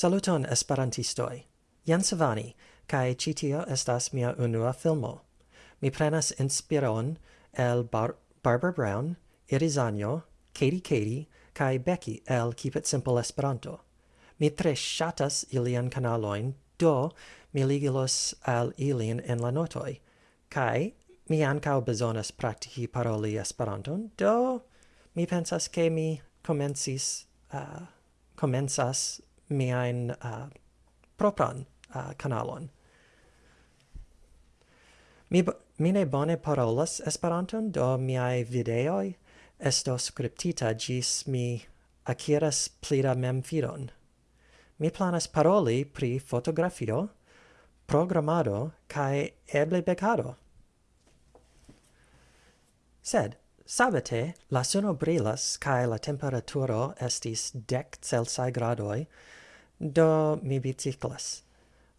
Saluton esperantistoj. Jan Savani, kaj ĉi tio estas mia unua filmo. Mi prenas inspiron el Bar Barbara Brown, Irizanjo, Katie Katie, kaj Becky el Keep It Simple Esperanto. Mi tre ŝatas ilian kanaloin, do mi ligilos al ilin en la notoj. Kaj mi ankaŭ bezonas praktiki paroli Esperanton, do mi pensas ke mi komencis uh, komencas miain uh, propran uh, canalon. Mi, mi ne bone parolas Esperanton, do miai videoi estos scriptita gis mi akiras plida memfidon. Mi planas paroli pri fotografio, programado cae eble becado. Sed, sabete, la suno brilas cae la temperaturo estis dec Celsae gradoi, Do mi biciclas.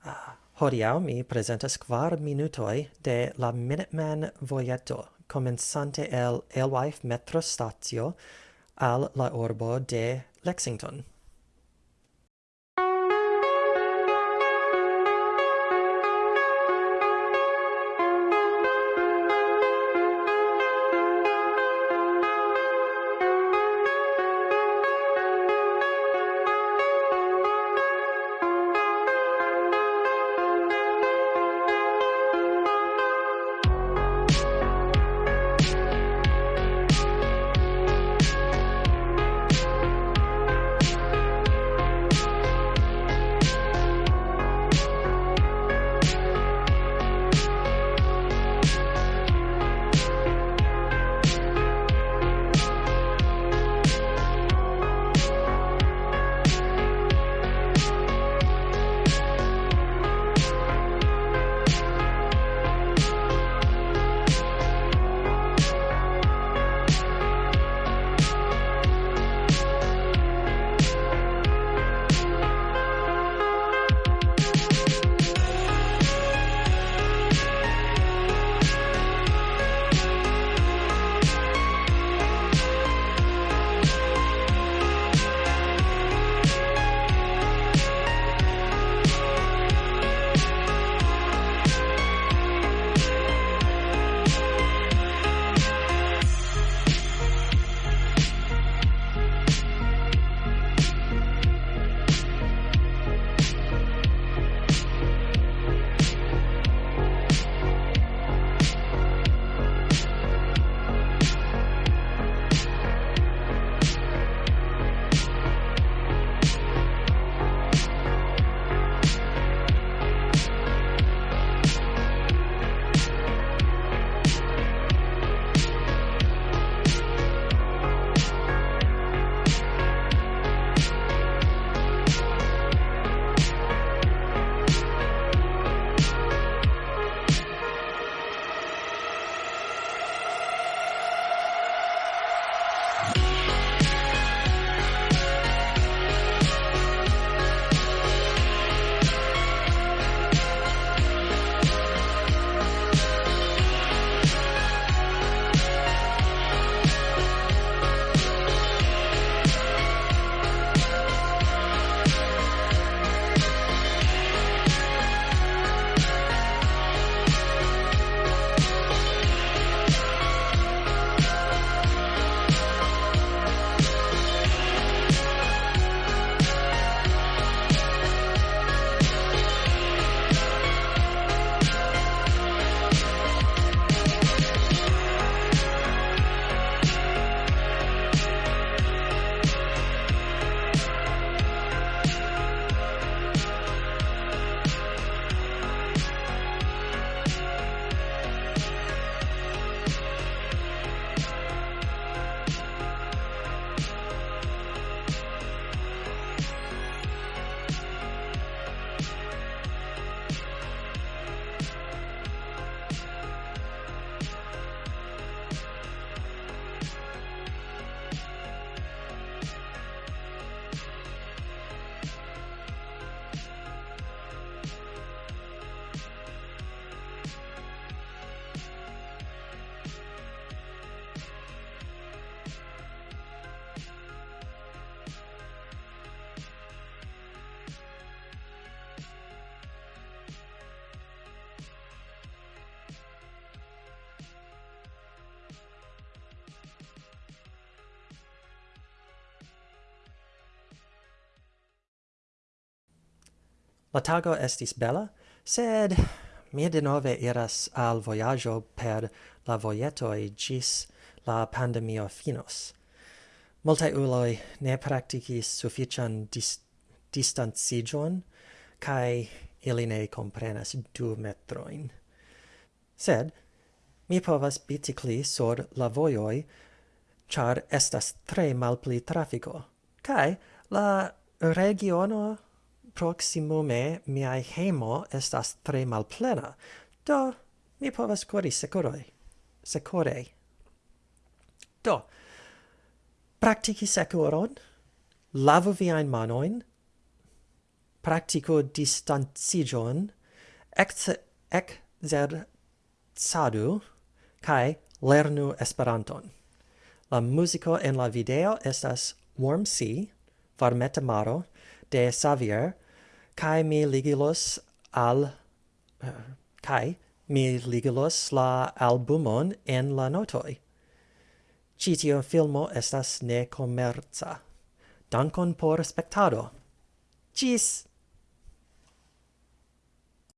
Ah, hodiau mi presentas quar minutoi de la Minuteman vojeto, comenzante el Elwife metro statio al la orbo de Lexington. La tago estis bella, sed mi denove iras al voyaggio per la vojetoj gis la pandemio finos. Multae uloi ne practicis suffician dis distanciĝon cae ili ne comprenas du metroin. Sed, mi povas bicicli sur la voioi, char estas tre malpli trafico, cae la regiono proximume miai hemo estas tre malplena, do mi povas cori secoroi. Secorei. Do, practici secoron, lavu viain manoin, practico distancigion, exercadu, cae lernu Esperanton. La musico en la video estas Warm Sea, Varmeta Maro, de Xavier cae mi ligilos al... Uh, cae mi ligilos la albumon en la notoi. Citio filmo estas ne commerza. Dankon por spectado. Cis!